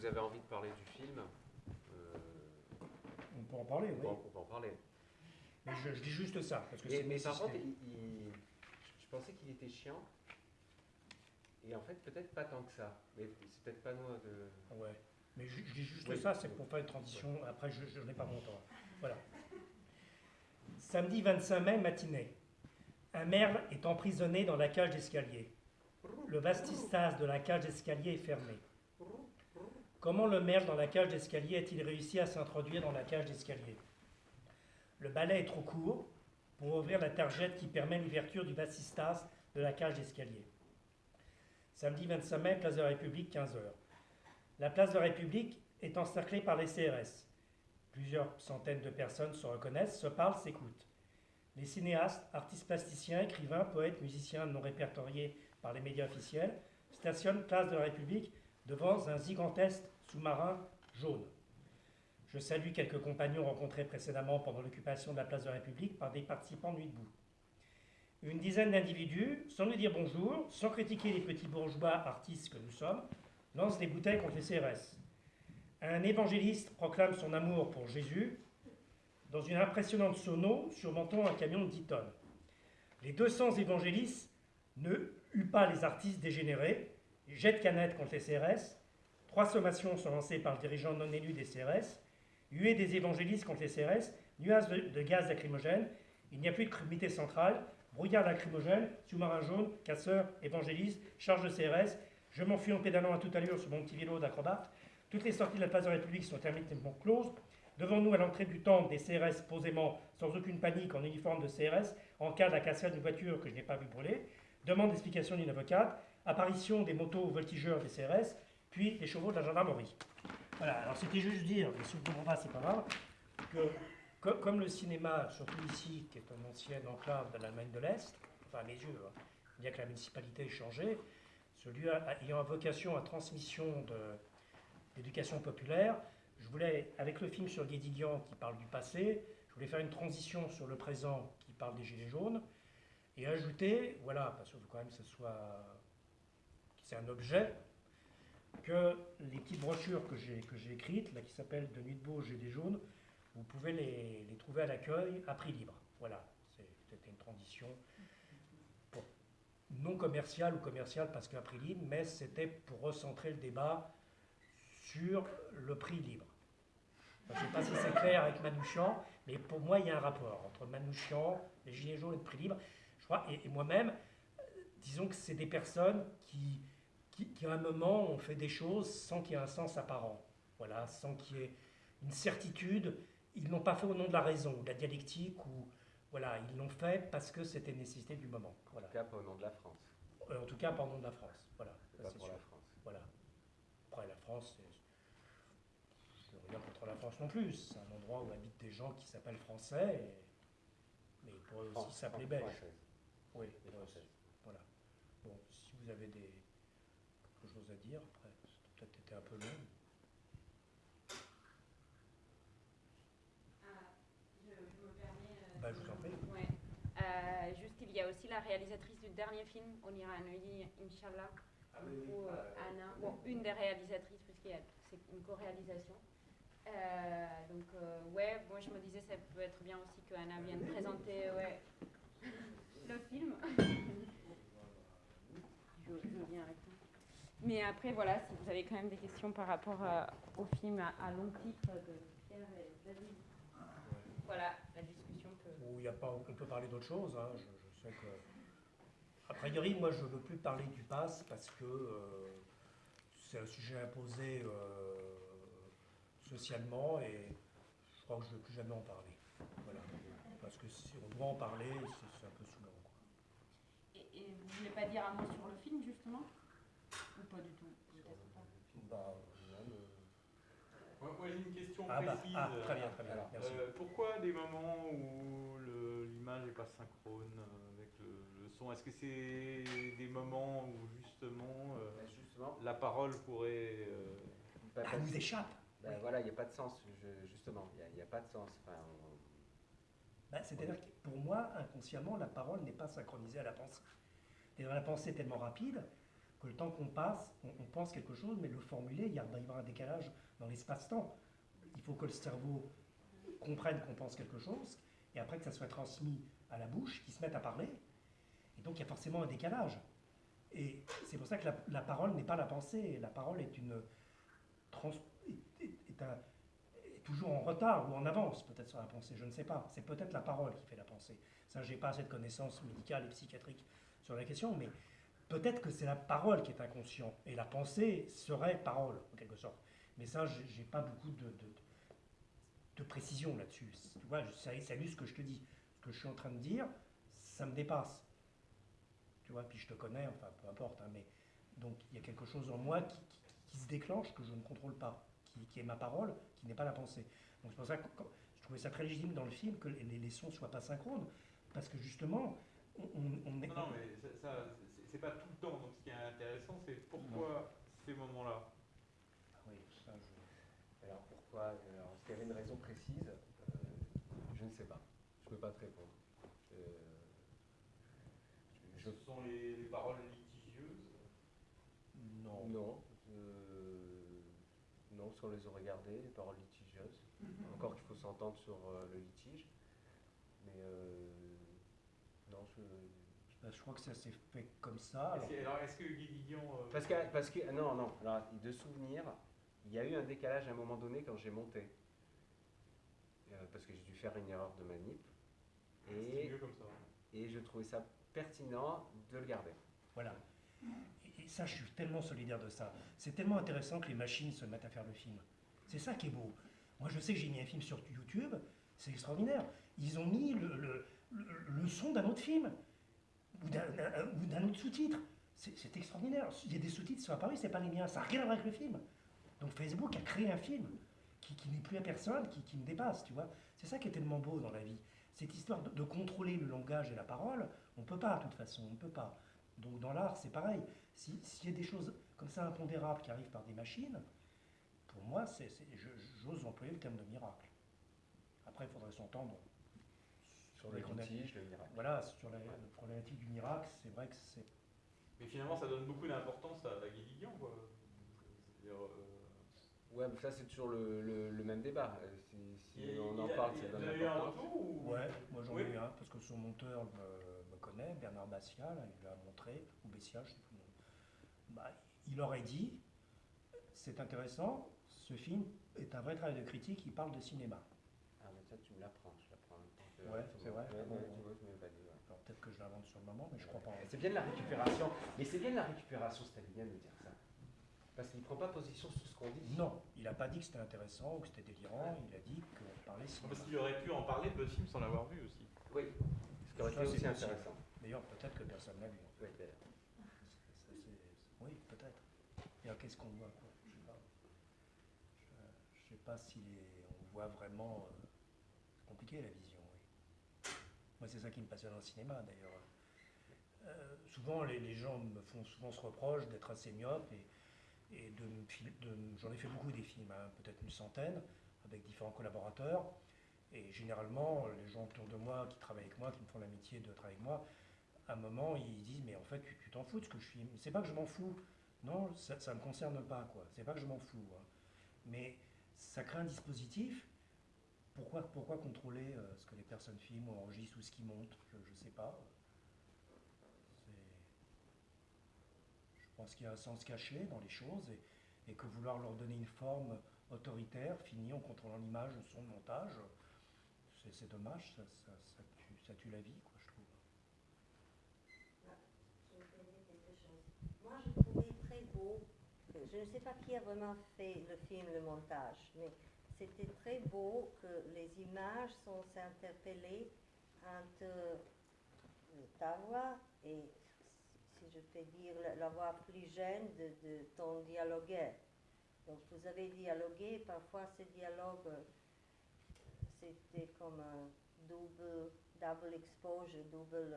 vous avez envie de parler du film, euh, On peut en parler, on, oui. on peut en parler. Mais je, je dis juste ça, parce que Mais, c'est mais par contre, il- il- je pensais qu'il était chiant. Et en fait, peut-être pas tant que ça. Mais c'est peut-être pas nous de. Ouais. Mais je, je dis juste Oui. ça, c'est pour faire une transition. Après, je, n'ai pas mon temps. Voilà. Samedi 25 mai, matinée. Un merle est emprisonné dans la cage d'escalier. Le vastistas de la cage d'escalier est fermé. Comment le merle dans la cage d'escalier a-t-il réussi à s'introduire dans la cage d'escalier? Le balai est trop court pour ouvrir la targette qui permet l'ouverture du vastistas de la cage d'escalier. Samedi 25 mai, place de la République, 15h. La place de la République est encerclée par les CRS. Plusieurs centaines de personnes se reconnaissent, se parlent, s'écoutent. Les cinéastes, artistes plasticiens, écrivains, poètes, musiciens non répertoriés par les médias officiels stationnent place de la République devant un gigantesque sous-marin jaune. Je salue quelques compagnons rencontrés précédemment pendant l'occupation de la place de la République par des participants nuit debout. Une dizaine d'individus, sans nous dire bonjour, sans critiquer les petits bourgeois artistes que nous sommes, lancent des bouteilles contre les CRS. Un évangéliste proclame son amour pour Jésus dans une impressionnante sono surmontant un camion de 10 tonnes. Les 200 évangélistes ne huent pas les artistes dégénérés, jettent canettes contre les CRS, trois sommations sont lancées par le dirigeant non élu des CRS, huée des évangélistes contre les CRS, nuages de, de gaz lacrymogène, il n'y a plus de comité central, brouillard lacrymogène, sous-marin jaune, casseur, évangéliste, charge de CRS, je m'enfuis en pédalant à toute allure sur mon petit vélo d'acrobate, toutes les sorties de la place de la République sont hermétiquement closes, Devant nous, à l'entrée du temple, des CRS posément, sans aucune panique, en uniforme de CRS, en cas de la cassette d'une voiture que je n'ai pas vu brûler. Demande d'explication d'une avocate. Apparition des motos voltigeurs des CRS, puis des chevaux de la gendarmerie. Voilà, alors c'était juste dire, mais si vous ne comprenez pas, c'est pas grave, que co- comme le cinéma, surtout ici, qui est une ancienne enclave de l'Allemagne de l'Est, enfin à mes yeux, hein, bien que la municipalité ait changé, ce lieu ayant vocation à transmission d'éducation populaire, je voulais, avec le film sur Guédiguian qui parle du passé, je voulais faire une transition sur le présent qui parle des Gilets jaunes, et ajouter, voilà, parce qu'il faut quand même que ce soit, c'est un objet, que les petites brochures que j'ai écrites, là, qui s'appellent De nuit de beau, Gilets jaunes, vous pouvez les, trouver à l'accueil à prix libre. Voilà, c'était une transition non commerciale ou commerciale parce qu'à prix libre, mais c'était pour recentrer le débat sur le prix libre. Je ne sais pas si c'est clair avec Manouchian, mais pour moi, il y a un rapport entre Manouchian, les Gilets jaunes et le prix libre. Je crois, et, et moi-même, disons que c'est des personnes qui, qui, qui, à un moment, ont fait des choses sans qu'il y ait un sens apparent. Voilà, sans qu'il y ait une certitude. Ils ne l'ont pas fait au nom de la raison, de la dialectique, ou voilà, ils l'ont fait parce que c'était nécessité du moment. Voilà. En tout cas, pas au nom de la France. Euh, En tout cas, pas au nom de la France. Voilà, ça, pas pour sûr. la France. Voilà. Après, la France. Je n'ai rien contre la France non plus. C'est un endroit où habitent des gens qui s'appellent français, et- mais ils pourraient aussi s'appeler belges. Oui, Et ouais, française. voilà. Bon, si vous avez des chose à dire, après, c'est peut-être été un peu long. Ah, je, je me permets. euh, Bah, je vous en prie. Ouais. Euh, juste, il y a aussi la réalisatrice du dernier film, On ira à Neuilly, Inch'Allah. Du coup, euh, Anna, bon, une des réalisatrices, puisque c'est une co-réalisation. Euh, donc, euh, ouais, moi je me disais, ça peut être bien aussi que Anna vienne présenter ouais, le film. je, je veux bien répondre. Mais après, voilà, si vous avez quand même des questions par rapport euh, au film à, à long titre de Pierre et David. Voilà, la discussion peut. Où il y a pas, on peut parler d'autre chose. hein. Je, je sais que. A priori, moi, je ne veux plus parler du pass parce que euh, c'est un sujet imposé euh, socialement et je crois que je ne veux plus jamais en parler. Voilà. Parce que si on doit en parler, c'est un peu quoi. Et, et vous voulez pas dire un mot sur le film, justement? Ou pas du tout. Bah, mais- Moi, j'ai une question Ah, bah, ah, très bien, très bien. Alors, Merci. euh, pourquoi des moments où l'image n'est pas synchrone euh, avec le, le son? Est-ce que c'est des moments où justement euh, Bah, justement, la parole pourrait... euh, bah, Ça parce- nous échappe. bah, voilà, il n'y a pas de sens, je- justement. Il n'y a, pas de sens. Enfin, on- C'est-à-dire que pour moi, inconsciemment, la parole n'est pas synchronisée à la pensée. Et dans la pensée est tellement rapide que le temps qu'on passe, on, pense quelque chose, mais le formuler, il, y a, va y avoir un décalage dans l'espace-temps. Il faut que le cerveau comprenne qu'on pense quelque chose, et après que ça soit transmis à la bouche, qu'il se mette à parler. Et donc il y a forcément un décalage. Et c'est pour ça que la, parole n'est pas la pensée. La parole est toujours en retard ou en avance peut-être sur la pensée. Je ne sais pas. C'est peut-être la parole qui fait la pensée. Ça, j'ai pas assez de connaissances médicales et psychiatriques sur la question, mais peut-être que c'est la parole qui est inconscient et la pensée serait parole en quelque sorte. Mais ça, j'ai pas beaucoup de, précision là-dessus. Tu vois, ça ce que je te dis. Ce que je suis en train de dire, ça me dépasse. Tu vois, puis je te connais, enfin peu importe, hein, mais donc il y a quelque chose en moi qui, se déclenche que je ne contrôle pas, qui, est ma parole, qui n'est pas la pensée. Donc c'est pour ça que je trouvais ça très légitime dans le film que les, les sons soient pas synchrones, parce que justement, on, on est. Non, non, mais ça, c'est pas tout le temps. Donc ce qui est intéressant, c'est pourquoi ces moments-là. Ah oui, ça, je... Alors pourquoi Alors, Est-ce qu'il y avait une raison précise? Euh, Je ne sais pas. Je ne peux pas te répondre. Euh, je... Ce sont les, les paroles litigieuses? Non. Non. Euh, non, parce qu'on les a regardées, les paroles litigieuses. Encore qu'il faut s'entendre sur euh, le litige. Mais non, je je crois que ça s'est fait comme ça. Alors, est-ce que Guy Didion. Euh, parce, que, parce que. Non, non. Alors, de souvenir, il y a eu un décalage à un moment donné quand j'ai monté. Euh, parce que j'ai dû faire une erreur de manip. Ah, et, mieux comme ça. et je trouvais ça pertinent de le garder. Voilà. Et ça, je suis tellement solidaire de ça. C'est tellement intéressant que les machines se mettent à faire le film. C'est ça qui est beau. Moi, je sais que j'ai mis un film sur YouTube, c'est extraordinaire. Ils ont mis le, le, le son d'un autre film ou d'un autre sous-titre. C'est extraordinaire. Il y a des sous-titres qui sont apparus, c'est pas les miens, ça n'a rien à voir avec le film. Donc Facebook a créé un film qui, n'est plus à personne, qui, me dépasse, tu vois. C'est ça qui est tellement beau dans la vie. Cette histoire de, contrôler le langage et la parole, on ne peut pas, de toute façon, on ne peut pas. Donc dans l'art, c'est pareil. S'il y a des choses comme ça impondérables qui arrivent par des machines, pour moi, j'ose employer le terme de miracle. Après, il faudrait s'entendre sur le litige, le miracle. Voilà, sur la, problématique du miracle, c'est vrai que c'est. Mais finalement, ça donne beaucoup d'importance à, la Guédiguian, quoi. C'est-à-dire. Euh... Ouais, mais ça, c'est toujours le, le, même débat. Euh, si, on en parle, ça donne l'importance. Ou... Ouais, moi j'en ai eu un, parce que son monteur me, me connaît, Bernard Bassia, il l'a montré, ou Bessia, je sais plus. Bah, il aurait dit c'est intéressant, ce film est un vrai travail de critique, il parle de cinéma. Ah, mais ça, tu me l'apprends. Ouais, c'est vrai. peut-être que je l'invente sur le moment, mais je crois pas. C'est bien de la récupération. Mais c'est bien de la récupération stalinien de dire ça. Parce qu'il ne prend pas position sur ce qu'on dit. Non, il n'a pas dit que c'était intéressant ou que c'était délirant, il a dit qu'on parlait cinéma. Parce qu'il aurait pu en parler de le film sans l'avoir vu aussi. Oui, ce qui aurait été aussi intéressant. D'ailleurs, peut-être que personne n'a vu. Oui, oui peut-être. Et qu'est-ce qu'on voit quoi? Je ne sais pas. Je, sais pas si on voit vraiment. Euh, c'est compliqué la vision. Moi, c'est ça qui me passionne dans le cinéma, d'ailleurs. Euh, souvent, les, gens me font souvent ce reproche d'être assez myope et, de, j'en ai fait beaucoup des films, hein, peut-être une centaine, avec différents collaborateurs. Et généralement, les gens autour de moi qui travaillent avec moi, qui me font l'amitié de travailler avec moi, à un moment, ils disent Mais en fait, tu t'en fous de ce que je filme. C'est pas que je m'en fous. Non, ça ne me concerne pas, quoi. C'est pas que je m'en fous. Hein. Mais ça crée un dispositif pourquoi, contrôler euh, ce que les personnes filment ou enregistrent ou ce qui monte Je ne sais pas. Je pense qu'il y a un sens caché dans les choses et, que vouloir leur donner une forme autoritaire, finie en contrôlant l'image, le son, montage, c'est dommage, ça, tue, la vie, quoi, je trouve. Moi, je trouvais très beau, je ne sais pas qui a vraiment fait le film, le montage, mais c'était très beau que les images sont interpellées entre ta voix et, si je peux dire, la, voix plus jeune de, ton dialogueur. Donc vous avez dialogué, parfois ce dialogue, c'était comme un double, double exposure, double...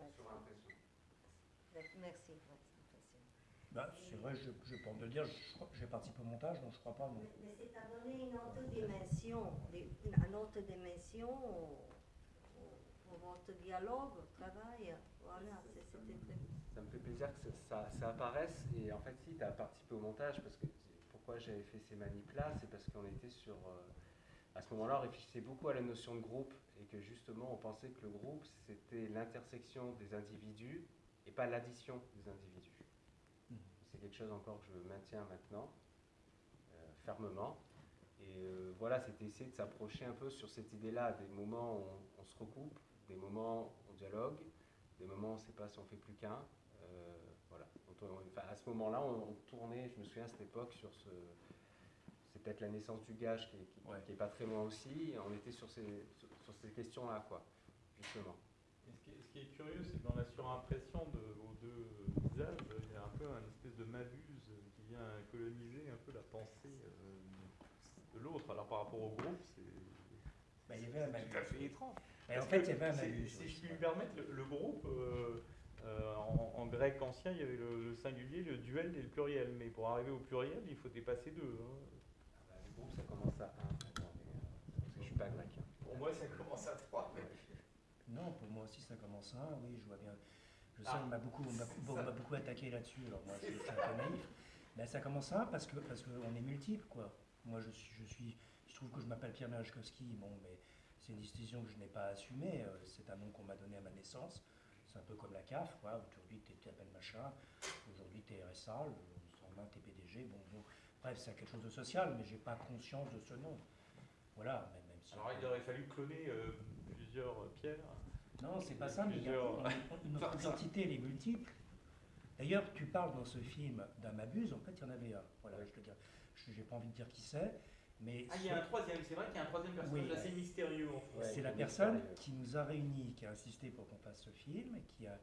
Euh, merci. Bah, c'est vrai, je, je peux le dire, j'ai participé au montage, donc je crois pas. Mais, mais c'est à donner une autre dimension, une autre dimension au, au, votre dialogue, au travail. Voilà, c'était très ça me fait plaisir que ça, ça, apparaisse. Et en fait, si, tu as participé au montage, parce que pourquoi j'avais fait ces manips-là, c'est parce qu'on était sur... Euh, à ce moment-là, on réfléchissait beaucoup à la notion de groupe et que justement, on pensait que le groupe, c'était l'intersection des individus et pas l'addition des individus. C'est quelque chose encore que je maintiens maintenant, euh, fermement. Et euh, voilà, c'était essayer de s'approcher un peu sur cette idée-là, des moments où on, se recoupe, des moments où on dialogue, des moments où on ne sait pas si on fait plus qu'un. Euh, voilà. à ce moment-là, on, tournait, je me souviens à cette époque, sur ce. C'est peut-être la naissance du gage qui n'est pas très loin aussi. On était sur ces, sur, ces questions-là, quoi, justement. ce, qui est, curieux, c'est que dans la surimpression de vos deux il y a un peu une espèce de mabuse qui vient coloniser un peu la pensée. Euh, de l'autre. Alors par rapport au groupe, c'est bah, il y avait un tout à fait étrange. En fait, il y avait un. Si, je puis me permettre, le, groupe, euh, euh, en, grec ancien, il y avait le, singulier, le duel et le pluriel. Mais pour arriver au pluriel, il faut dépasser deux. Hein. Ah bah, le groupe, ça commence à 1 parce que je suis pas grec. Hein. Pour moi, ça commence à 3. Non, pour moi aussi, ça commence à 1, oui, je vois bien. Je sais, ah, on m'a beaucoup, beaucoup attaqué là-dessus, alors moi, je suis un peu naïf. Mais ça commence à 1 parce qu'on parce que est multiple, quoi. Moi, je suis, je suis, je trouve que je m'appelle Pierre Merajkowski, bon, mais c'est une décision que je n'ai pas assumée. Euh, c'est un nom qu'on m'a donné à ma naissance. C'est un peu comme la CAF, quoi. Aujourd'hui, tu t'appelles machin. Aujourd'hui, tu es RSA. Le 120, tu es PDG. Bon, bon. Bref, c'est quelque chose de social, mais j'ai pas conscience de ce nom. Voilà, Alors, il aurait fallu cloner euh, plusieurs pierres. Non, c'est pas ça, mais notre identité, elle est multiple. D'ailleurs, tu parles dans ce film d'un Mabuse, en fait, il y en avait un. Voilà, je te dis je n'ai pas envie de dire qui c'est. Mais ah, il y a un troisième, c'est vrai qu'il y a un troisième personnage assez mystérieux. c'est la personne qui nous a réunis, qui a insisté pour qu'on fasse ce film, et qui a.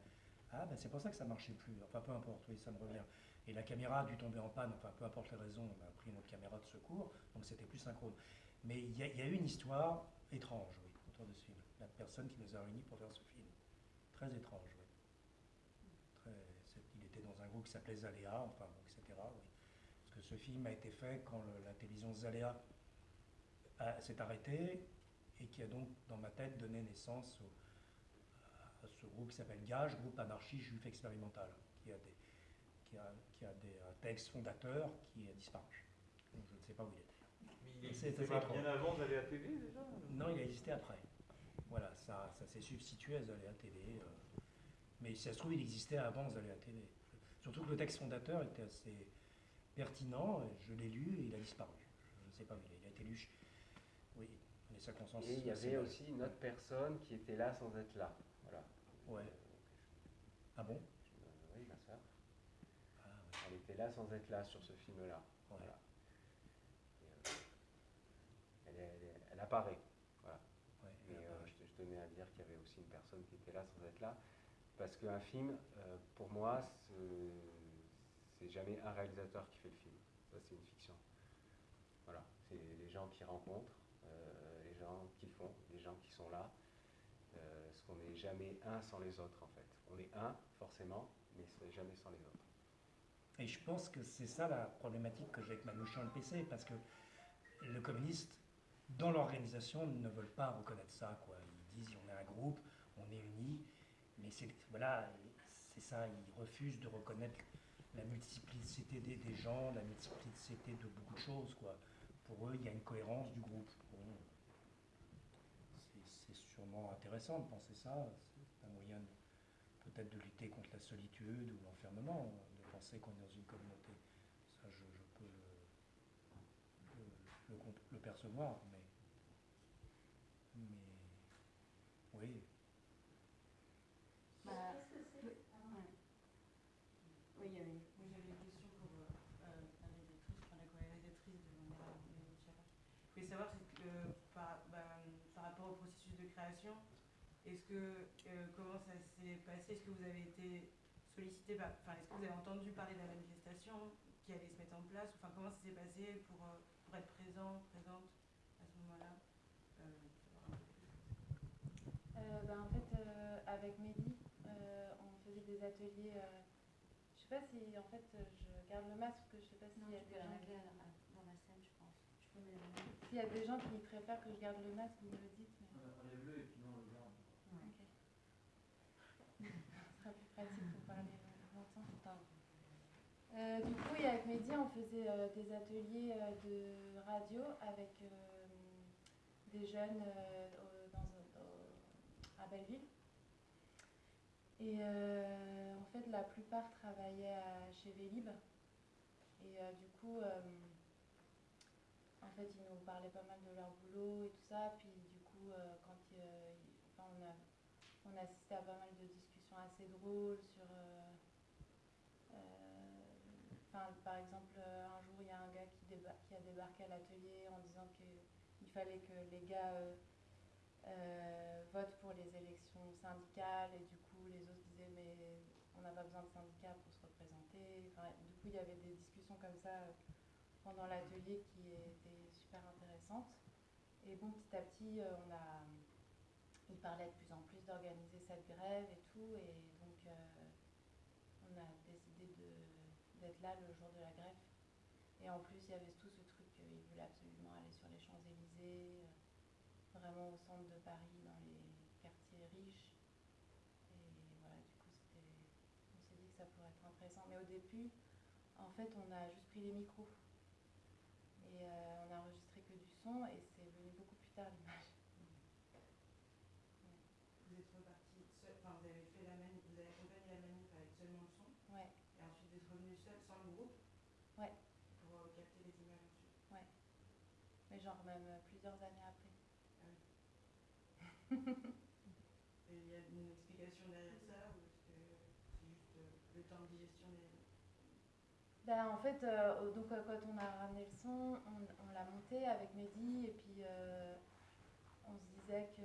Ah, ben c'est pour ça que ça marchait plus. Enfin, peu importe, oui, ça me revient. Et la caméra a dû tomber en panne, enfin, peu importe les raisons, on a pris notre caméra de secours, donc c'était plus synchrone. Mais il y, a eu une histoire étrange, oui, autour de ce film. La personne qui nous a réunis pour faire ce film. Très étrange, oui. Très, il était dans un groupe qui s'appelait Zaléa, enfin, etc. Oui que ce film a été fait quand la télévision Zaléa s'est arrêtée et qui a donc, dans ma tête, donné naissance à ce groupe qui s'appelle Gage, groupe anarchie juif expérimental, qui a des, qui a, qui a des textes fondateurs qui a disparu. je ne sais pas où il est. Mais il existait pas bien avant Zaléa TV déjà? Non, il a existé après. Voilà, ça, ça s'est substitué à Zaléa TV. Euh. mais si ça se trouve, il existait avant Zaléa TV. Surtout que le texte fondateur était assez pertinent, je l'ai lu et il a disparu. Je ne sais pas, mais il a été lu. Oui, les circonstances. Et il y avait aussi une autre personne qui était là sans être là. Voilà. Ouais. Ah bon? Oui, ma soeur. Ah, Elle était là sans être là sur ce film-là. Voilà. Euh, elle, apparaît euh, je, tenais à dire qu'il y avait qui était là sans être là. Parce qu'un film, euh, pour moi, c'est jamais un réalisateur qui fait le film. Ça, c'est une fiction. Voilà, c'est les gens qui rencontrent, euh, les gens qui font, les gens qui sont là. Euh, parce qu'on n'est jamais un sans les autres, en fait. On est un, forcément, mais jamais sans les autres. Et je pense que c'est ça la problématique que j'ai avec Manouchian le PC, parce que le communiste, dans l'organisation, ne veulent pas reconnaître ça. Quoi. Ils disent on est un groupe, on est unis, mais voilà, c'est ça, ils refusent de reconnaître la multiplicité des, gens, la multiplicité de beaucoup de choses. Quoi. Pour eux, il y a une cohérence du groupe. c'est sûrement intéressant de penser ça. C'est un moyen peut-être de lutter contre la solitude ou l'enfermement, de penser qu'on est dans une communauté. Ça, je, peux le, percevoir, mais, mais oui. Bah, oui, il y avait, oui, j'avais une question pour euh, euh la rédactrice, enfin la co-rédactrice de l'Ondra Je voulais savoir que, par, bah, par, rapport au processus de création, est-ce que, euh, comment ça s'est passé? Est-ce que vous avez été sollicité, enfin, est-ce que vous avez entendu parler de la manifestation qui allait se mettre en place? Enfin, comment ça s'est passé pour, euh, pour être présent, présente à ce moment-là? Bah, En fait, avec Mehdi, des ateliers sais pas si en fait je garde le masque, que je sais pas s'il y a des gens. dans la scène, je pense. S'il y a des gens qui préfèrent que je garde le masque, vous me le dites. Mais... Enlève-le et puis non, on le garde. Ok. Ce sera plus pratique pour parler. Euh, du coup, et avec Mehdi, on faisait euh, des ateliers euh, de radio avec euh, des jeunes euh, dans, à Belleville. Et euh, en fait, la plupart travaillaient à- chez Vélib. Et euh, du coup, euh, en fait, ils nous parlaient pas mal de leur boulot et tout ça. Puis du coup, quand on, a, on a assisté à pas mal de discussions assez drôles sur. par exemple, un jour, il y a un gars qui, a débarqué à l'atelier en disant qu'il fallait que les gars votent pour les élections syndicales et coup, les autres disaient mais on n'a pas besoin de syndicats pour se représenter. Du coup, il y avait des discussions comme ça euh, pendant l'atelier qui étaient super intéressantes. Et bon, petit à petit, euh, on a, il parlait de plus en plus d'organiser cette grève et tout, et donc euh, on a décidé d'être là le jour de la grève. Et en plus, il y avait tout ce truc qu'il voulait absolument aller sur les Champs-Élysées, vraiment au centre de Paris, les quartiers riches. Et voilà, du coup, c'était, on s'est dit que ça pourrait être intéressant. Mais au début, en fait, on a juste pris les micros. Et euh, on a enregistré que du son, et c'est venu beaucoup plus tard l'image. Vous êtes reparti seul, enfin vous avez fait la manif, vous avez accompagné la manif avec seulement le son, Ouais, et ensuite vous êtes revenu seul sans le groupe Ouais. pour euh, capter les images ensuite. mais genre même euh, plusieurs années après. Et il y a une explication derrière ça ou est-ce que c'est juste euh, le temps de digestion des. Ben, en fait, euh, donc, euh, quand on a ramené le son, on, l'a monté avec Mehdi et puis euh, on se disait que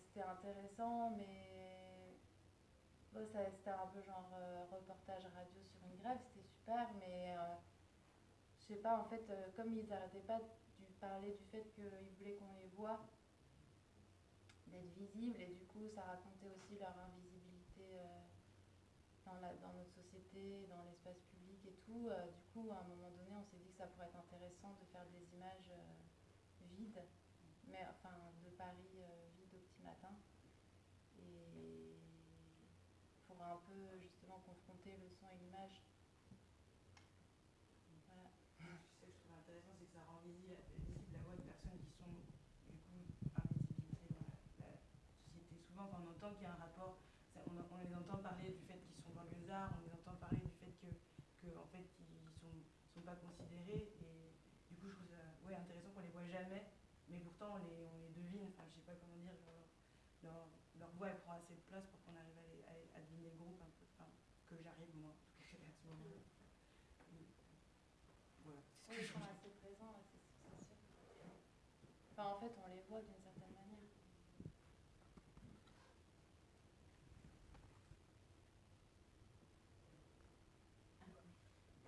c'était intéressant, mais bon, c'était un peu genre reportage radio sur une grève, c'était super, mais je sais pas, en fait, comme ils arrêtaient pas de parler du fait qu'ils voulaient qu'on les voit, d'être visibles, et du coup, ça racontait aussi leur invisibilité. dans, la, dans notre société, dans l'espace public et tout. euh, du coup, à un moment donné, on s'est dit que ça pourrait être intéressant de faire des images euh, vides, mais enfin de Paris euh, vide au petit matin. Et pour un peu justement confronter le son et l'image. Voilà. Ce que je trouve intéressant, c'est que ça rend visi- visible la voix de personnes qui sont du coup invisibilisées dans la, société. Souvent, quand on entend qu'il y a un rapport, on, les entend parler du fait qu'ils sont on les parler du fait que, que en fait, ils sont, sont pas considérés. Et du coup, je trouve ça ouais, intéressant qu'on les voit jamais, mais pourtant on les, on les devine. Enfin, je sais pas comment dire. Leur, leur, leur voix, elle prend assez de place pour qu'on arrive à, les- à- à deviner le groupe un peu. Enfin, que j'arrive moi, en tout cas à ce moment-là. Voilà. Oui, ils sont assez présents, ouais, c'est c'est sûr. Enfin, en fait, on les voit d'une certaine manière.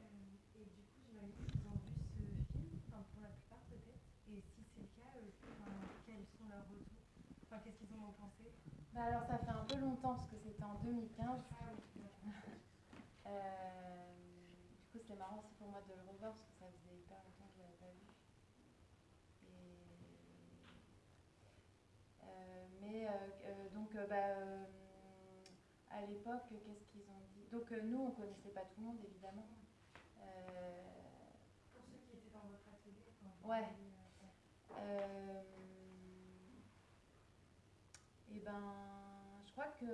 Euh, et du coup, j'imagine qu'ils ont vu ce film, enfin pour la plupart peut-être. Et si c'est le cas, euh, enfin, quels sont leurs retours? Enfin, qu'est-ce qu'ils en ont pensé? Bah alors, ça fait un peu longtemps, parce que c'était en 2015. Ah oui, Euh, du coup, c'était marrant aussi pour moi de le revoir parce que ça faisait hyper longtemps que je l'avais pas vu. Et, euh, mais donc, bah, à l'époque, qu'est-ce qu'ils ont dit? Donc, euh, nous, on connaissait pas tout le monde, évidemment. Euh, Pour ceux qui étaient dans votre atelier, quand Ouais. Euh, euh, et ben, je crois que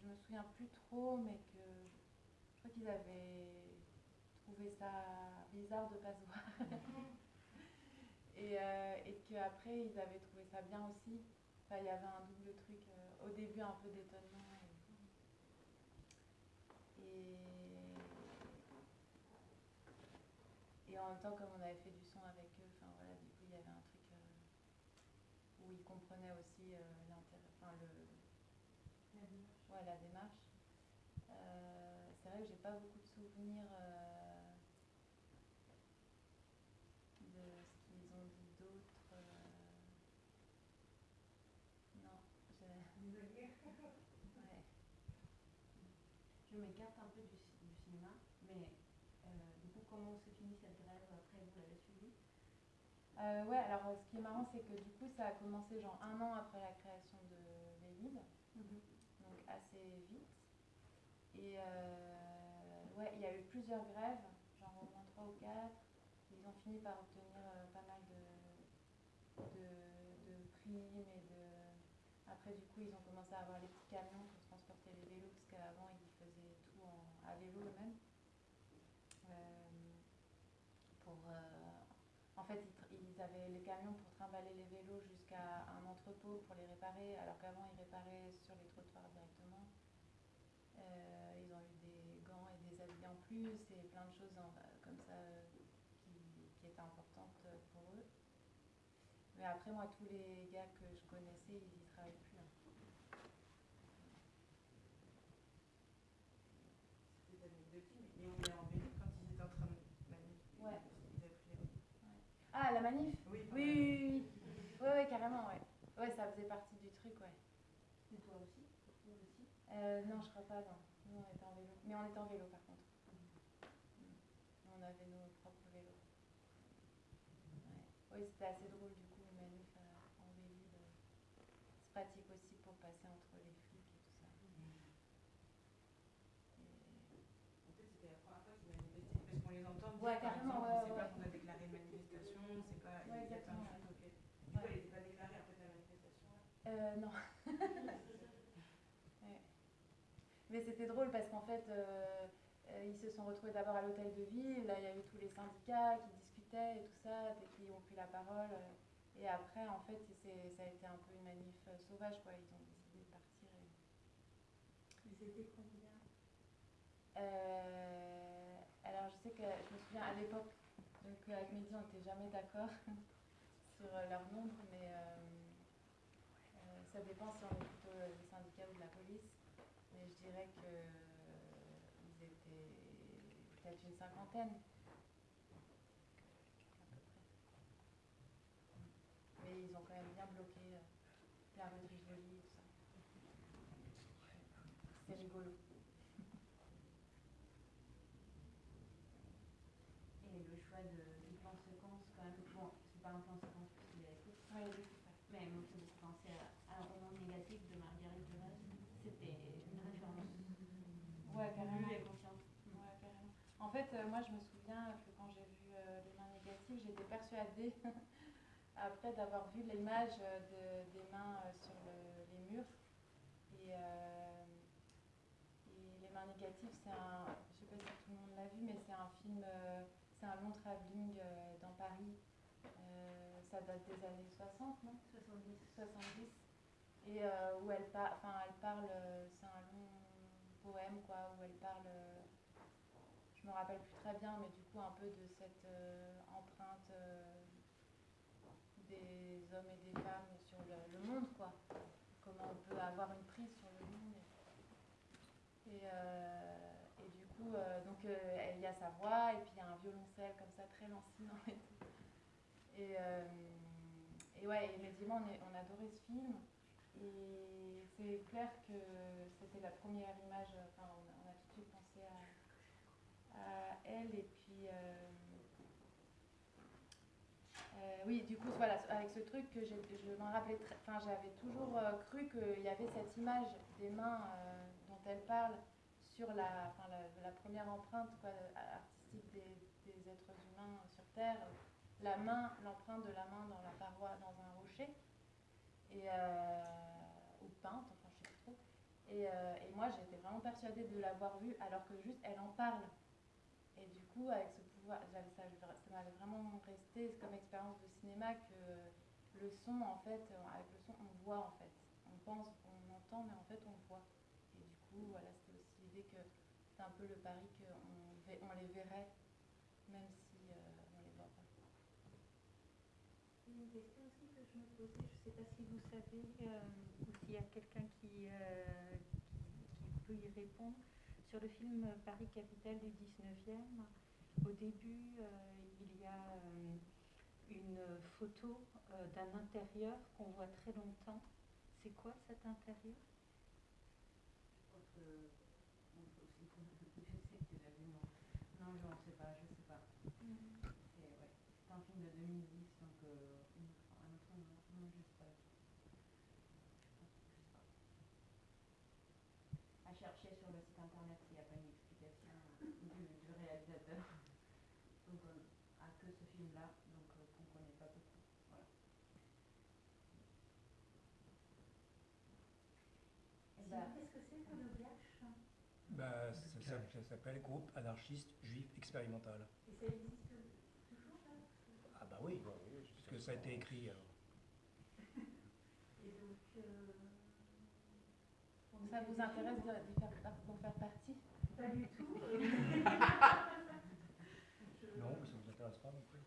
je me souviens plus trop, mais que je crois qu'ils avaient trouvé ça bizarre de pas se voir. et euh, et qu'après, ils avaient trouvé ça bien aussi. Enfin, il y avait un double truc. euh, au début, un peu d'étonnement. Et, et, et en même temps, comme on avait fait du son avec eux, enfin voilà, du coup, il y avait un truc euh, où ils comprenaient aussi euh, l'intérêt, enfin le, la démarche. Ouais, la démarche. Euh, c'est vrai que j'ai pas beaucoup de souvenirs de ce qu'ils ont dit d'autre. Non, je... Ouais. Je m'écarte un peu du, du cinéma, mais euh, du coup, comment se finit cette grève après Vous l'avez suivi Euh, ouais, alors ce qui est marrant, c'est que du coup, ça a commencé genre un an après la création de Vélib, donc assez vite. Et euh, ouais, il y a eu plusieurs grèves, genre au moins trois ou quatre. Ils ont fini par obtenir euh, pas mal de, de, de primes et de. Après, du coup, ils ont commencé à avoir les petits camions pour transporter les vélos, parce qu'avant, ils faisaient tout en, à vélo eux-mêmes. Euh, pour, euh, en fait, ils, tr- ils avaient les camions pour trimballer les vélos jusqu'à un entrepôt pour les réparer, alors qu'avant, ils réparaient sur les trottoirs directement. Euh, ils ont eu des gants et des habits en plus et plein de choses en- comme ça qui, qui étaient importantes pour eux. Mais après, moi, tous les gars que je connaissais, ils y travaillent plus. hein. Mais on est en quand ils étaient en train de. Ouais. Ah, la manif Oui, Oui, oui, oui, oui. Ouais, ouais, carrément, ouais. Ça faisait partie du truc, ouais. Et toi aussi? Aussi Euh, non, je crois pas, non. Nous, on était en vélo. Mais on était en vélo, par contre. Mm. On avait nos propres vélos. Ouais. Oui, c'était assez drôle, du coup, une manif euh, en vélo. C'est pratique aussi pour passer entre les flics et tout ça. Et- En fait, c'était la première fois qu'ils manifestaient, parce qu'on les entend Ouais, carrément, exemple, ouais, c'est ouais, pas ouais. qu'on a déclaré une manifestation, c'est pas... Ouais, il y a plein de exactement, choses, ok. Du coup, Ouais. elle n'était pas déclarée, en fait, la manifestation. là. Euh, non. Ouais. Mais c'était drôle parce qu'en fait, euh, euh, ils se sont retrouvés d'abord à l'hôtel de ville. Là, il y a eu tous les syndicats qui discutaient et tout ça, et qui ont pris la parole. euh, Et après, en fait, ça a été un peu une manif sauvage, quoi. Ils ont décidé de partir. et- Ils étaient combien? Euh, alors, je sais que je me souviens à l'époque, donc avec Mehdi, on n'était jamais d'accord sur leur nombre, mais euh, ça dépend si on est plutôt des syndicats ou de la police. Mais je dirais que euh, étaient peut-être une cinquantaine. Mais ils ont quand même bien bloqué la rue de Rivoli et tout ça. C'était rigolo. Et le choix de, du plan séquence, quand même, bon, c'est pas un plan séquence parce qu'il y a écoute, Ouais, il est super. mais moi, ça me fait penser à, à un roman négatif de Marguerite Duras. C'était une référence. Ouais, carrément. Vue et conscience. Ouais, carrément. En fait, euh, moi, je me souviens que quand j'ai vu euh, les mains négatives, j'étais persuadée, après d'avoir vu l'image euh, de- des mains euh, sur le- les murs. Et, euh, et les mains négatives, c'est un, je sais pas si tout le monde l'a vu, mais c'est un film, c'est un long travelling dans Paris. Euh, ça date des années 60, non? 70. 70 et euh, où elle, par- elle parle, c'est un long poème quoi, où elle parle, je me rappelle plus très bien, mais du coup un peu de cette euh, empreinte euh, des hommes et des femmes sur le, monde quoi, comment on peut avoir une prise sur le monde. Et, euh, et du coup, donc il y a sa voix et puis il y a un violoncelle comme ça très lancinant et. Et, ouais, et Médiment, on, on adorait ce film. Et c'est clair que c'était la première image, a, on a tout de suite pensé elle. Et puis, euh, euh, oui, du coup, voilà, avec ce truc que je m'en rappelais, enfin, j'avais toujours euh, cru qu'il y avait cette image des mains dont elle parle sur la, la, première empreinte artistique des, êtres humains sur Terre la main, l'empreinte de la main dans la paroi, dans un rocher, et, ou peinte, enfin je sais plus trop. Et, et moi j'étais vraiment persuadée de l'avoir vue alors que juste elle en parle. Et du coup avec ce pouvoir, ça, m'avait vraiment resté comme expérience de cinéma que le son en fait, avec le son on voit en fait. On pense, on entend mais en fait on voit. Et du coup voilà c'était aussi l'idée que c'est un peu le pari qu'on les verrait même si euh, on les voit pas. Une question aussi que je me posais, je ne sais pas si vous savez, euh, ou s'il y a quelqu'un qui, euh, peut y répondre. Sur le film Paris Capitale du 19e, au début, euh, il y a euh, une photo euh, d'un intérieur qu'on voit très longtemps. C'est quoi cet intérieur? Je sais que tu l'as vu, non. Non, je ne sais pas, je sais pas. C'est ouais, c'est un film de 2010, donc euh, un autre nom, je sais pas. Je pense- je sais pas. À chercher sur le site internet s'il n'y a pas une explication du, du réalisateur. Donc on a que ce film-là, donc euh, qu'on ne connaît pas beaucoup. Voilà. Bah, qu'est-ce que c'est que le GACH Bah, ça, ça- ça s'appelle Groupe anarchiste juif expérimental. Et ça existe toujours là? Ah bah oui, Bon, oui, parce que ça a été écrit. alors. Et donc, euh, Ça vous intéresse d'en faire partie? Pas du tout. Non, mais ça ne vous intéresse pas non plus.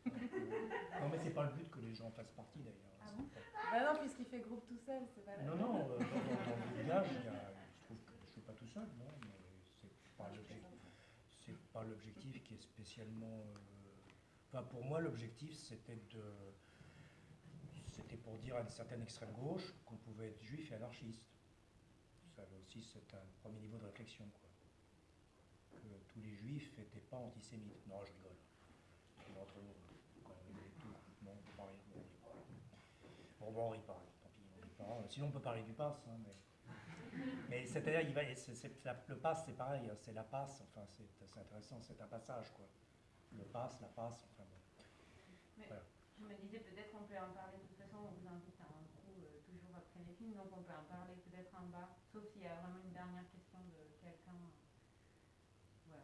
non, mais c'est pas le but que les gens fassent partie d'ailleurs. Ah C'est bon? Pas- Bah non, puisqu'il fait groupe tout seul, c'est pas la Non, non, euh, dans, dans le village, il y a- je trouve que je suis pas tout seul, non, mais c'est pas l'objectif. C'est pas l'objectif qui est spécialement. euh, Enfin, pour moi, l'objectif, c'était de. C'était pour dire à une certaine extrême gauche qu'on pouvait être juif et anarchiste. Aussi, c'est un premier niveau de réflexion, quoi. Que tous les juifs n'étaient pas antisémites. Non, je rigole. Mais entre nous, quand on est tout, non, on peut pas on rit. Bon, bon, on rit pas, tant pis, on rit pas. Sinon, on peut parler du pass, hein, mais. Mais c'est-à-dire, le pass, c'est pareil, hein, c'est la passe, enfin, c'est intéressant, c'est un passage, quoi. Le pass, la passe, enfin bon. Mais Voilà. je me disais peut-être qu'on peut en parler de toute façon, on vous invite à un coup euh, toujours donc on peut en parler peut-être en bas, sauf s'il y a vraiment une dernière question de quelqu'un. Voilà.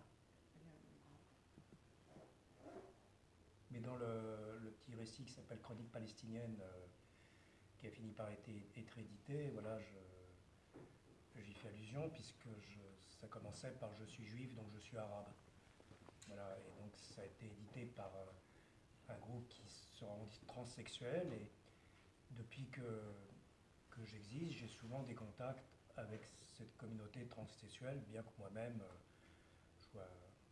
Mais dans le, petit récit qui s'appelle Chronique palestinienne, euh, qui a fini par être, édité, voilà, j'y fais allusion puisque ça commençait par Je suis juif, donc je suis arabe. Voilà, et donc ça a été édité par euh, un groupe qui se revendique transsexuel et depuis que, j'existe, j'ai souvent des contacts avec cette communauté transsexuelle, bien que moi-même euh, je sois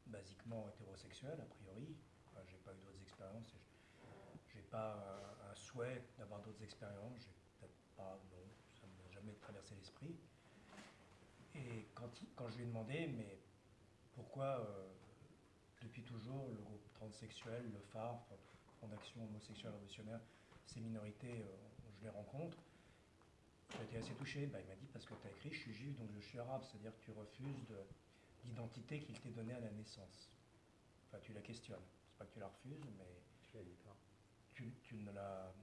basiquement hétérosexuel a priori. Enfin, j'ai pas eu d'autres expériences. J'ai pas un, un souhait d'avoir d'autres expériences. J'ai peut-être pas, non, ça ne m'a jamais traversé l'esprit. Et quand, quand je lui ai demandé, mais pourquoi euh, depuis toujours le groupe transsexuel, le phare, Fondation homosexuelle révolutionnaire, ces minorités, euh, je les rencontre, j'ai été assez touché. Bah, il m'a dit parce que tu as écrit je suis juif donc je suis arabe, c'est-à-dire que tu refuses de, l'identité qu'il t'est donnée à la naissance. Enfin, tu la questionnes. C'est pas que tu la refuses, mais Tu dit pas. tu, tu ne la.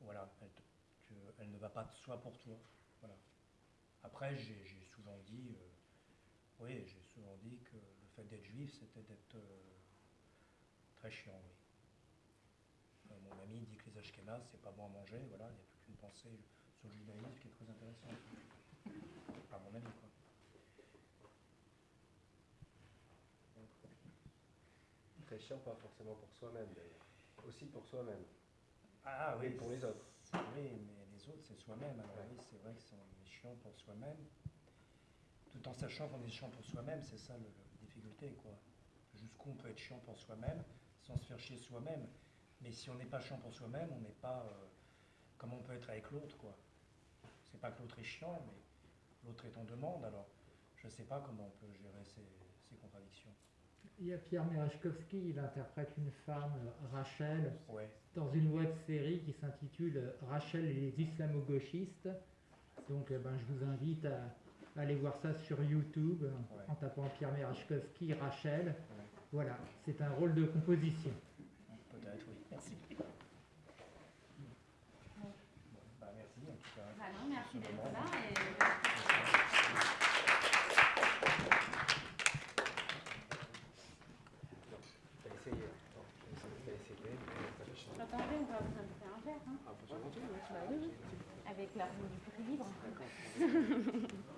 Voilà, elle, te- tu- elle ne va pas de soi pour toi. Voilà. Après, j'ai souvent dit. euh, oui, j'ai souvent dit que le fait d'être juif, c'était d'être euh, très chiant, oui. Euh, mon ami dit que les Ashkénazes, c'est pas bon à manger, voilà, il y a toute une pensée sur le judaïsme qui est très intéressante. Pas mon avis, quoi. Très chiant, pas forcément pour soi-même d'ailleurs. Aussi pour soi-même. Ah oui, pour les autres. Oui, mais les autres, c'est soi-même. Alors Ouais. oui, c'est vrai que c'est chiant pour soi-même. Tout en sachant qu'on est chiant pour soi-même, c'est ça le- la difficulté, quoi. Jusqu'où on peut être chiant pour soi-même sans se faire chier soi-même. Mais si on n'est pas chiant pour soi-même, on n'est pas... euh, comment on peut être avec l'autre, quoi. C'est pas que l'autre est chiant, mais l'autre est en demande. Alors, je ne sais pas comment on peut gérer ces, ces contradictions. Il y a Pierre Merechkovski, il interprète une femme, Rachel, Ouais. dans une web série qui s'intitule Rachel et les islamo-gauchistes. Donc euh, ben, je vous invite à, à aller voir ça sur YouTube Ouais. en tapant Pierre Merechkovski, Rachel. Ouais. Voilà, c'est un rôle de composition. Peut-être, oui. Merci. Bon, bah, merci, en tout cas. Bah non, merci d'être là. Et... Attendez, on va vous inviter un verre. Hein, Ah, faut changer. avec l'argent du prix libre.